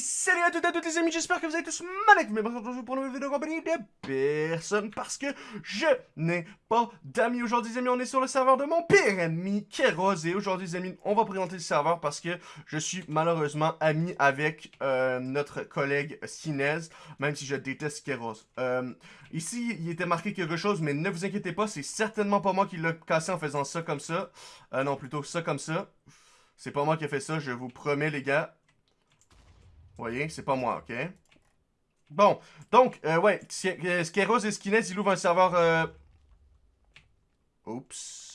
salut à toutes et à toutes les amis, j'espère que vous êtes tous magnifiques, mais aujourd'hui pour une nouvelle vidéo compagnie de personne parce que je n'ai pas d'amis. Aujourd'hui les amis, on est sur le serveur de mon pire ami, Keros, et aujourd'hui les amis, on va présenter le serveur parce que je suis malheureusement ami avec euh, notre collègue Sinez, même si je déteste Keros. Euh, ici, il était marqué quelque chose, mais ne vous inquiétez pas, c'est certainement pas moi qui l'ai cassé en faisant ça comme ça. Euh, non, plutôt ça comme ça. C'est pas moi qui ai fait ça, je vous promets les gars. Vous voyez, c'est pas moi, ok? Bon, donc, euh, ouais, Skeros et Skinez, ils ouvrent un serveur... Euh... Oups.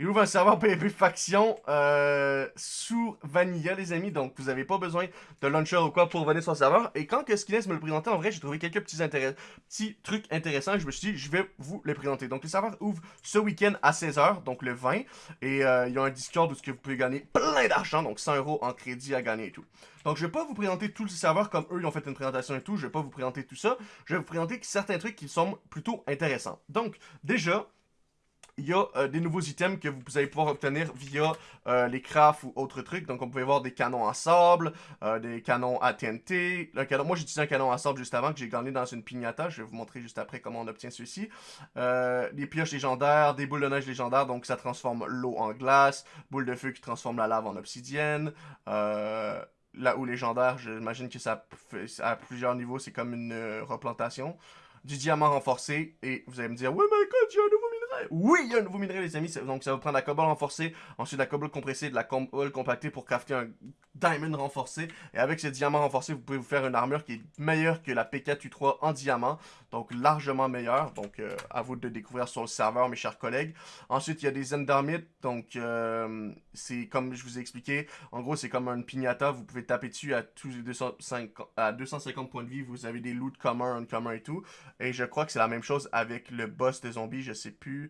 Il ouvre un serveur PvP faction euh, sous Vanilla, les amis. Donc, vous n'avez pas besoin de launcher ou quoi pour venir sur le serveur. Et quand que me le présentait, en vrai, j'ai trouvé quelques petits, petits trucs intéressants. je me suis dit, je vais vous les présenter. Donc, le serveur ouvre ce week-end à 16h, donc le 20. Et euh, il y a un Discord où vous pouvez gagner plein d'argent, donc 100 euros en crédit à gagner et tout. Donc, je vais pas vous présenter tout le serveur comme eux, ils ont fait une présentation et tout. Je vais pas vous présenter tout ça. Je vais vous présenter certains trucs qui sont plutôt intéressants. Donc, déjà il y a euh, des nouveaux items que vous allez pouvoir obtenir via euh, les crafts ou autres trucs. Donc, on peut voir des canons à sable, euh, des canons à TNT. Le canon, moi, j'ai utilisé un canon à sable juste avant que j'ai gagné dans une pignata. Je vais vous montrer juste après comment on obtient ceux-ci. des pioches légendaires, des boules de neige légendaires, donc ça transforme l'eau en glace. Boules de feu qui transforment la lave en obsidienne. là où légendaire, j'imagine que ça à plusieurs niveaux, c'est comme une replantation du diamant renforcé. Et vous allez me dire, ouais, mais écoute, j'ai un. Oui, il y a un nouveau minerai, les amis. Donc, ça va prendre la cobble renforcée, ensuite la cobble compressée, de la cobble compactée pour crafter un diamond renforcé. Et avec ce diamant renforcé, vous pouvez vous faire une armure qui est meilleure que la P4U3 en diamant. Donc, largement meilleure. Donc, euh, à vous de découvrir sur le serveur, mes chers collègues. Ensuite, il y a des Endermites. Donc, euh, c'est comme je vous ai expliqué. En gros, c'est comme une pignata. Vous pouvez taper dessus à, tous les 250, à 250 points de vie. Vous avez des loot communs, commun et tout. Et je crois que c'est la même chose avec le boss des zombies. Je sais plus.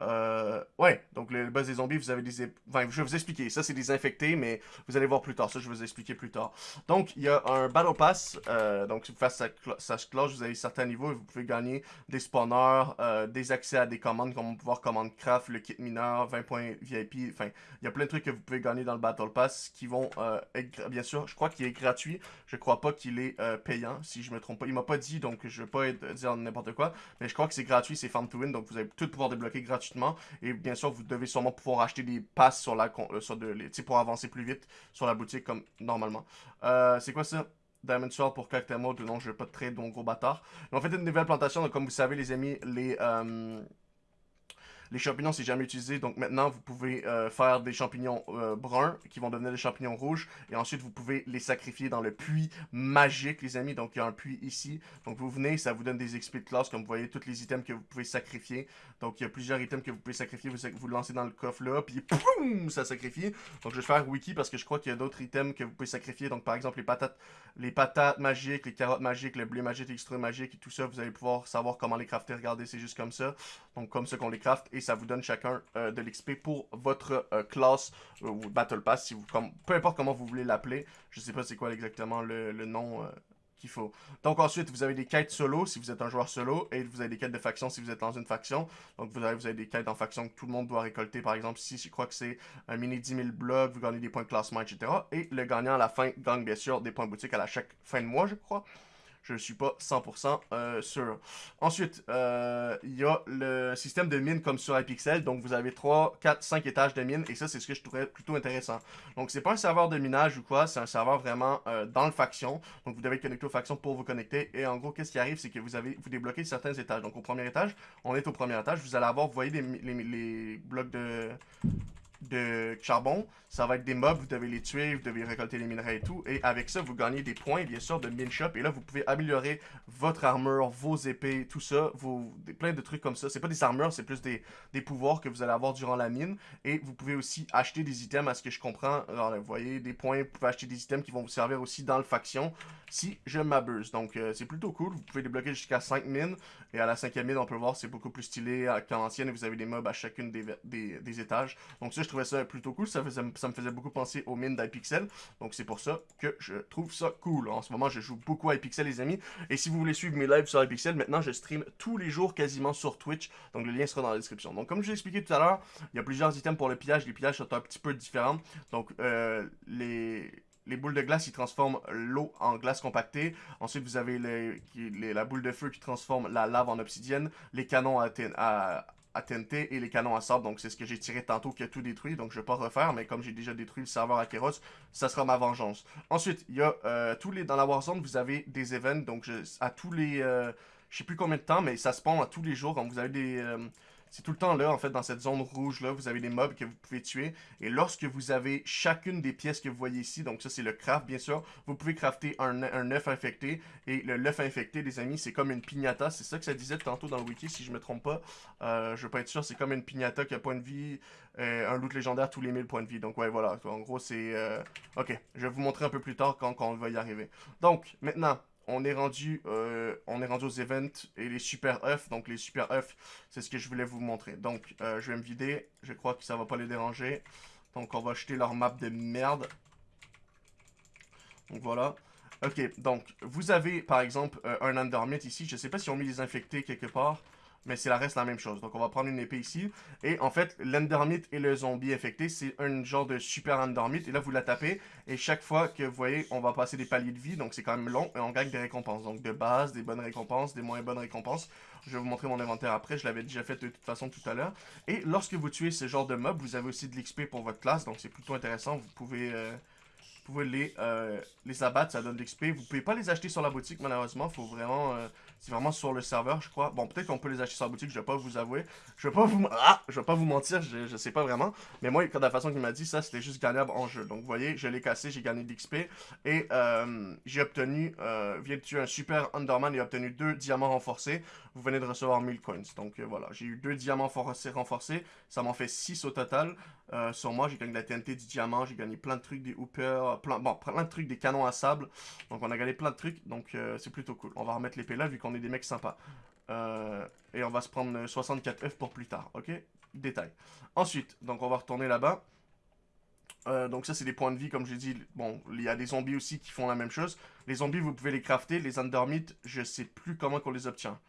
Euh, ouais, donc le boss des zombies, vous avez des... Enfin, je vais vous expliquer. Ça, c'est des infectés, mais vous allez voir plus tard. Ça, je vais vous expliquer plus tard. Donc, il y a un Battle Pass. Euh, donc, face à sa cloche, vous avez certains niveaux et vous pouvez gagner des spawners, euh, des accès à des commandes, comme pouvoir commande craft, le kit mineur, 20 points VIP. Enfin, il y a plein de trucs que vous pouvez gagner dans le Battle Pass qui vont euh, être... Bien sûr, je crois qu'il est gratuit. Je crois pas qu'il est payant, si je me trompe pas. Il m'a pas dit, donc je vais pas dire n'importe quoi. Mais je crois que c'est gratuit, c'est Farm to Win. Donc, vous allez tout pouvoir débloquer gratuitement et bien sûr, vous devez sûrement pouvoir acheter des passes sur la, euh, sur de, les, pour avancer plus vite sur la boutique comme normalement. Euh, c'est quoi ça? Diamond Sword pour Cactus Mode, non, je vais pas de trade, donc gros bâtard. En fait, une nouvelle plantation, donc comme vous savez, les amis, les... Euh, les champignons, c'est jamais utilisé. Donc maintenant, vous pouvez euh, faire des champignons euh, bruns qui vont devenir des champignons rouges. Et ensuite, vous pouvez les sacrifier dans le puits magique, les amis. Donc il y a un puits ici. Donc vous venez, ça vous donne des XP de classe. Comme vous voyez, tous les items que vous pouvez sacrifier. Donc il y a plusieurs items que vous pouvez sacrifier. Vous, vous lancez dans le coffre là. Puis poum, ça sacrifie. Donc je vais faire wiki parce que je crois qu'il y a d'autres items que vous pouvez sacrifier. Donc par exemple, les patates, les patates magiques, les carottes magiques, le blé magique, l'extrait magique et tout ça. Vous allez pouvoir savoir comment les crafter. Regardez, c'est juste comme ça. Donc comme ça qu'on les craft et ça vous donne chacun euh, de l'XP pour votre euh, classe euh, ou Battle Pass, si vous, comme, peu importe comment vous voulez l'appeler. Je sais pas c'est quoi exactement le, nom qu'il faut. Donc ensuite, vous avez des quêtes solo si vous êtes un joueur solo, et vous avez des quêtes de faction si vous êtes dans une faction. Donc vous avez, vous avez des quêtes en faction que tout le monde doit récolter. Par exemple, si je crois que c'est un mini 10 000 blocs, vous gagnez des points de classement, etc. Et le gagnant à la fin gagne bien sûr des points boutique à la chaque fin de mois, je crois. Je ne suis pas 100% euh, sûr. Ensuite, euh, il y a le système de mine comme sur iPixel. Donc, vous avez 3, 4, 5 étages de mine. Et ça, c'est ce que je trouvais plutôt intéressant. Donc, c'est pas un serveur de minage ou quoi. C'est un serveur vraiment euh, dans le faction. Donc, vous devez connecter aux factions pour vous connecter. Et en gros, qu'est-ce qui arrive, c'est que vous avez vous débloquez certains étages. Donc, au premier étage, on est au premier étage. Vous allez avoir, vous voyez les blocs de de charbon, ça va être des mobs, vous devez les tuer, vous devez récolter les minerais et tout. Et avec ça, vous gagnez des points, bien sûr, de mine shop. Et là, vous pouvez améliorer votre armure, vos épées, tout ça, vos, plein de trucs comme ça. C'est pas des armures, c'est plus des, des, pouvoirs que vous allez avoir durant la mine. Et vous pouvez aussi acheter des items, à ce que je comprends. Alors, vous voyez, des points, vous pouvez acheter des items qui vont vous servir aussi dans le faction, si je m'abuse. Donc, euh, c'est plutôt cool. Vous pouvez débloquer jusqu'à 5 mines. Et à la cinquième mine, on peut voir, c'est beaucoup plus stylé qu'en ancienne. Et vous avez des mobs à chacune des, des, des étages. Donc ça, je trouvais ça plutôt cool. Ça, me faisait beaucoup penser aux mines d'iPixel. Donc c'est pour ça que je trouve ça cool. En ce moment, je joue beaucoup à iPixel, les amis. Et si vous voulez suivre mes lives sur iPixel, maintenant, je stream tous les jours quasiment sur Twitch. Donc le lien sera dans la description. Donc comme je l'ai expliqué tout à l'heure, il y a plusieurs items pour le pillage. Les pillages sont un petit peu différents. Donc euh, les les boules de glace, ils transforment l'eau en glace compactée. Ensuite, vous avez la boule de feu qui transforme la lave en obsidienne. Les canons à, à, TNT et les canons à sable. Donc, c'est ce que j'ai tiré tantôt qui a tout détruit. Donc, je vais pas refaire. Mais comme j'ai déjà détruit le serveur à Keros, ça sera ma vengeance. Ensuite, il y a euh, tous les... Dans la Warzone, vous avez des events. Donc, je, à tous les... Euh, je sais plus combien de temps, mais ça spawn à tous les jours. Donc, vous avez des... Euh, c'est tout le temps là, en fait, dans cette zone rouge-là, vous avez des mobs que vous pouvez tuer. Et lorsque vous avez chacune des pièces que vous voyez ici, donc ça c'est le craft, bien sûr, vous pouvez crafter un, œuf infecté. Et le œuf infecté, les amis, c'est comme une pignata. C'est ça que ça disait tantôt dans le wiki, si je me trompe pas. Euh, je veux pas être sûr, c'est comme une pignata qui a point de vie, euh, un loot légendaire tous les 1000 points de vie. Donc ouais, voilà, en gros c'est... Euh, ok, je vais vous montrer un peu plus tard quand on va y arriver. Donc, maintenant, on est rendu euh, on est rendu aux events et les super œufs. Donc les super œufs, c'est ce que je voulais vous montrer. Donc euh, je vais me vider. Je crois que ça va pas les déranger. Donc on va acheter leur map de merde. Donc voilà. Ok, donc vous avez par exemple euh, un Undermit ici. Je sais pas si on mis les infectés quelque part mais c'est la reste la même chose. Donc on va prendre une épée ici. Et en fait, l'endermite et le zombie infecté, c'est un genre de super endermite. Et là, vous la tapez. Et chaque fois que vous voyez, on va passer des paliers de vie. Donc c'est quand même long. Et on gagne des récompenses. Donc de base, des bonnes récompenses, des moins bonnes récompenses. Je vais vous montrer mon inventaire après. Je l'avais déjà fait de toute façon tout à l'heure. Et lorsque vous tuez ce genre de mob, vous avez aussi de l'XP pour votre classe. Donc c'est plutôt intéressant. Vous pouvez... Euh, pouvez les, euh, les abattre, ça donne de l'XP. Vous pouvez pas les acheter sur la boutique, malheureusement. Faut vraiment... Euh, c'est vraiment sur le serveur, je crois. Bon, peut-être qu'on peut les acheter sur la boutique, je vais pas vous avouer. Je vais pas vous... Ah! Je vais pas vous mentir, je, je sais pas vraiment. Mais moi, de la façon qu'il m'a dit, ça, c'était juste gagnable en jeu. Donc, vous voyez, je l'ai cassé, j'ai gagné de l'XP. Et euh, j'ai obtenu... Euh, vient de tuer un super Underman et obtenu deux diamants renforcés. Vous venez de recevoir 1000 coins. Donc, voilà. J'ai eu deux diamants renforcés. Ça m'en fait 6 au total. Euh, sur moi, j'ai gagné de la TNT, du diamant, j'ai gagné plein de trucs, des hoopers, plein, bon, plein de trucs, des canons à sable. Donc on a gagné plein de trucs, donc euh, c'est plutôt cool. On va remettre l'épée là, vu qu'on est des mecs sympas. Euh, et on va se prendre 64 F pour plus tard, ok? Détail. Ensuite, donc on va retourner là-bas. donc ça c'est des points de vie comme j'ai dit, bon il y a des zombies aussi qui font la même chose. Les zombies vous pouvez les crafter, les undermites je sais plus comment qu'on les obtient.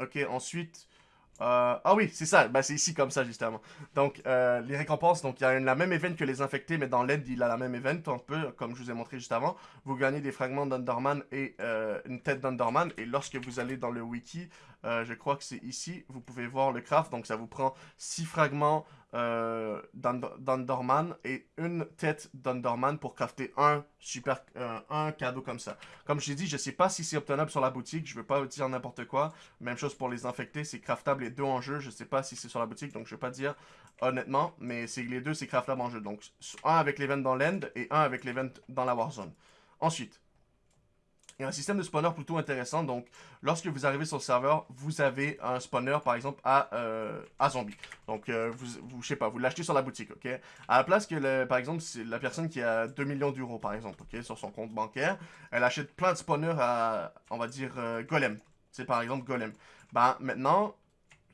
ok ensuite euh, ah oui, c'est ça. Ben, c'est ici comme ça, justement. Donc, euh, les récompenses, donc il y a la même event que les infectés, mais dans l'aide, il a la même event, un peu, comme je vous ai montré juste avant. Vous gagnez des fragments d'Underman et euh, une tête d'Underman. Et lorsque vous allez dans le wiki, je crois que c'est ici, vous pouvez voir le craft. Donc, ça vous prend 6 fragments euh, et une tête d'Underman pour crafter un super euh, un cadeau comme ça. Comme je l'ai dit, je sais pas si c'est obtenable sur la boutique, je veux pas dire n'importe quoi. Même chose pour les infectés, c'est craftable les deux en jeu, je sais pas si c'est sur la boutique, donc je vais pas dire honnêtement, mais c'est les deux c'est craftable en jeu. Donc un avec l'event dans l'end et un avec l'event dans la Warzone. Ensuite, il y a un système de spawner plutôt intéressant. Donc, lorsque vous arrivez sur le serveur, vous avez un spawner, par exemple, à, euh, à zombie. Donc, euh, vous, vous, je sais pas, vous l'achetez sur la boutique, ok? À la place que, le, par exemple, la personne qui a 2 millions d'euros, par exemple, ok, sur son compte bancaire, elle achète plein de spawners à, on va dire, euh, golem. C'est par exemple golem. Ben, maintenant,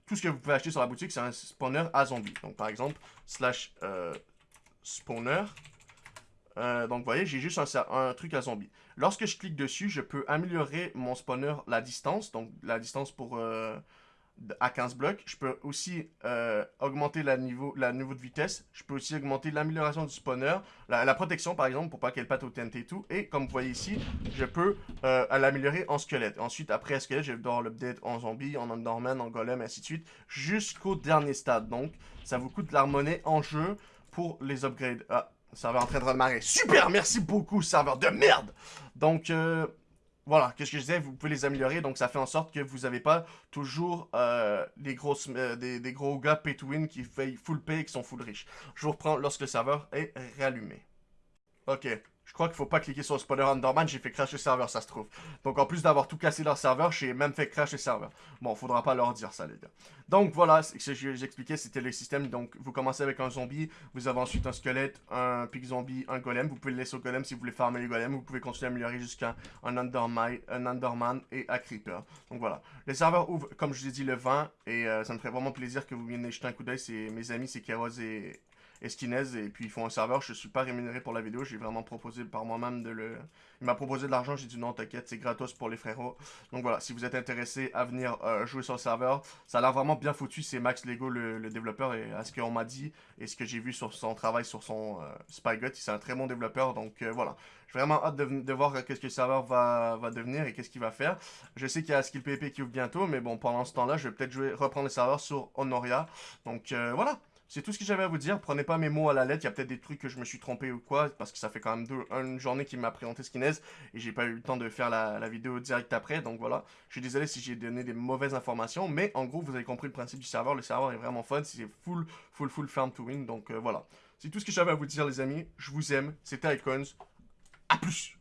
tout ce que vous pouvez acheter sur la boutique, c'est un spawner à zombie. Donc, par exemple, slash spawner. donc, vous voyez, j'ai juste un, un truc à zombie. Lorsque je clique dessus, je peux améliorer mon spawner la distance, donc la distance pour euh, à 15 blocs. Je peux aussi euh, augmenter la niveau, de vitesse. Je peux aussi augmenter l'amélioration du spawner, la, protection par exemple pour pas qu'elle pâte au TNT et tout. Et comme vous voyez ici, je peux euh, l'améliorer en squelette. Ensuite, après squelette, je vais devoir l'update en zombie, en enderman, en golem, ainsi de suite, jusqu'au dernier stade. Donc, ça vous coûte de la monnaie en jeu pour les upgrades. Ah, serveur en train de redémarrer. Super, merci beaucoup, serveur de merde. Donc, euh, voilà, qu'est-ce que je disais, vous pouvez les améliorer, donc ça fait en sorte que vous n'avez pas toujours euh, des, grosses, euh, des, gros gars pay to win qui payent full pay et qui sont full riches. Je vous reprends lorsque le serveur est réallumé. Ok, je crois qu'il faut pas cliquer sur le Underman, j'ai fait crash le serveur, ça se trouve. Donc en plus d'avoir tout cassé leur serveur, j'ai même fait crash le serveur. Bon, faudra pas leur dire ça, les gars. Donc voilà, ce que j'expliquais, c'était le système. Donc vous commencez avec un zombie, vous avez ensuite un squelette, un pic zombie, un golem. Vous pouvez le laisser au golem si vous voulez farmer les golems. Vous pouvez continuer à améliorer jusqu'à un, Underman, un Underman et un Creeper. Donc voilà. Le serveur ouvre, comme je vous ai dit, le 20. Et euh, ça me ferait vraiment plaisir que vous veniez jeter un coup d'œil. C'est mes amis, c'est Keros et Esquinez et puis ils font un serveur. Je suis pas rémunéré pour la vidéo, j'ai vraiment proposé par moi-même de le. Il m'a proposé de l'argent, j'ai dit non, t'inquiète, c'est gratos pour les frérots. Donc voilà, si vous êtes intéressé à venir euh, jouer sur le serveur, ça a l'air vraiment bien foutu. C'est Max Lego le, développeur et à ce qu'on m'a dit et ce que j'ai vu sur son travail sur son euh, Spygot, c'est un très bon développeur. Donc euh, voilà, j'ai vraiment hâte de, voir qu'est-ce que le serveur va, va devenir et qu'est-ce qu'il va faire. Je sais qu'il y a Skill PP qui ouvre bientôt, mais bon, pendant ce temps-là, je vais peut-être reprendre le serveur sur Honoria. Donc voilà. C'est tout ce que j'avais à vous dire. Prenez pas mes mots à la lettre. Il y a peut-être des trucs que je me suis trompé ou quoi. Parce que ça fait quand même deux, une journée qu'il m'a présenté Skinez. Et j'ai pas eu le temps de faire la, vidéo direct après. Donc voilà. Je suis désolé si j'ai donné des mauvaises informations. Mais en gros, vous avez compris le principe du serveur. Le serveur est vraiment fun. C'est full, full, full farm to win. Donc euh, voilà. C'est tout ce que j'avais à vous dire, les amis. Je vous aime. C'était Icons. A plus